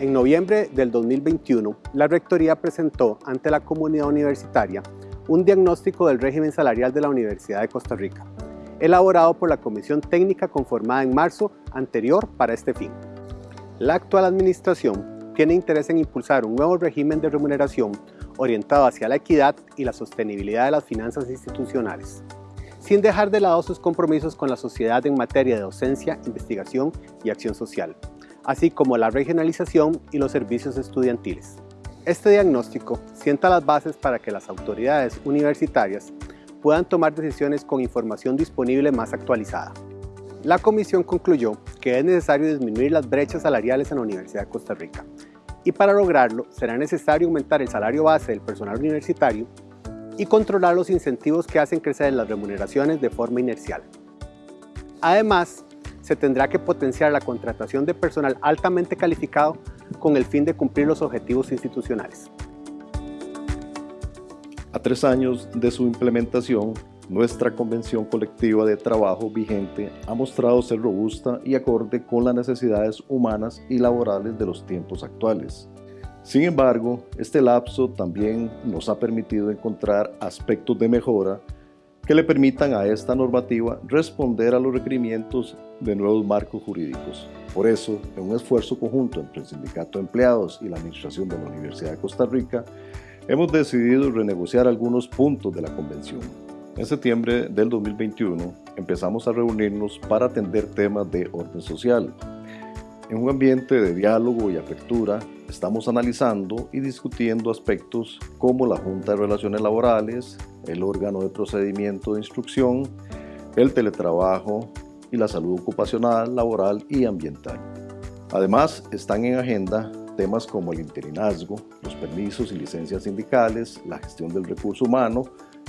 En noviembre del 2021, la Rectoría presentó ante la comunidad universitaria un diagnóstico del régimen salarial de la Universidad de Costa Rica, elaborado por la Comisión Técnica conformada en marzo anterior para este fin. La actual administración tiene interés en impulsar un nuevo régimen de remuneración orientado hacia la equidad y la sostenibilidad de las finanzas institucionales, sin dejar de lado sus compromisos con la sociedad en materia de docencia, investigación y acción social, así como la regionalización y los servicios estudiantiles. Este diagnóstico sienta las bases para que las autoridades universitarias puedan tomar decisiones con información disponible más actualizada. La comisión concluyó que es necesario disminuir las brechas salariales en la Universidad de Costa Rica y para lograrlo será necesario aumentar el salario base del personal universitario y controlar los incentivos que hacen crecer las remuneraciones de forma inercial. Además, se tendrá que potenciar la contratación de personal altamente calificado con el fin de cumplir los objetivos institucionales. A tres años de su implementación, nuestra convención colectiva de trabajo vigente ha mostrado ser robusta y acorde con las necesidades humanas y laborales de los tiempos actuales. Sin embargo, este lapso también nos ha permitido encontrar aspectos de mejora que le permitan a esta normativa responder a los requerimientos de nuevos marcos jurídicos. Por eso, en un esfuerzo conjunto entre el Sindicato de Empleados y la Administración de la Universidad de Costa Rica, hemos decidido renegociar algunos puntos de la Convención. En septiembre del 2021 empezamos a reunirnos para atender temas de orden social. En un ambiente de diálogo y apertura, estamos analizando y discutiendo aspectos como la Junta de Relaciones Laborales, el órgano de procedimiento de instrucción, el teletrabajo y la salud ocupacional, laboral y ambiental. Además, están en agenda temas como el interinazgo, los permisos y licencias sindicales, la gestión del recurso humano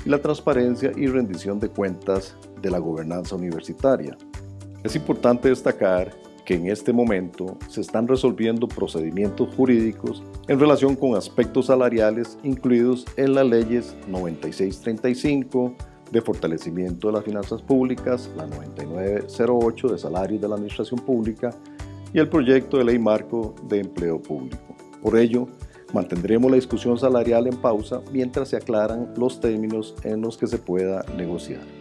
y la transparencia y rendición de cuentas de la gobernanza universitaria. Es importante destacar que en este momento se están resolviendo procedimientos jurídicos en relación con aspectos salariales incluidos en las leyes 9635 de fortalecimiento de las finanzas públicas, la 9908 de salarios de la administración pública y el proyecto de ley marco de empleo público. Por ello, mantendremos la discusión salarial en pausa mientras se aclaran los términos en los que se pueda negociar.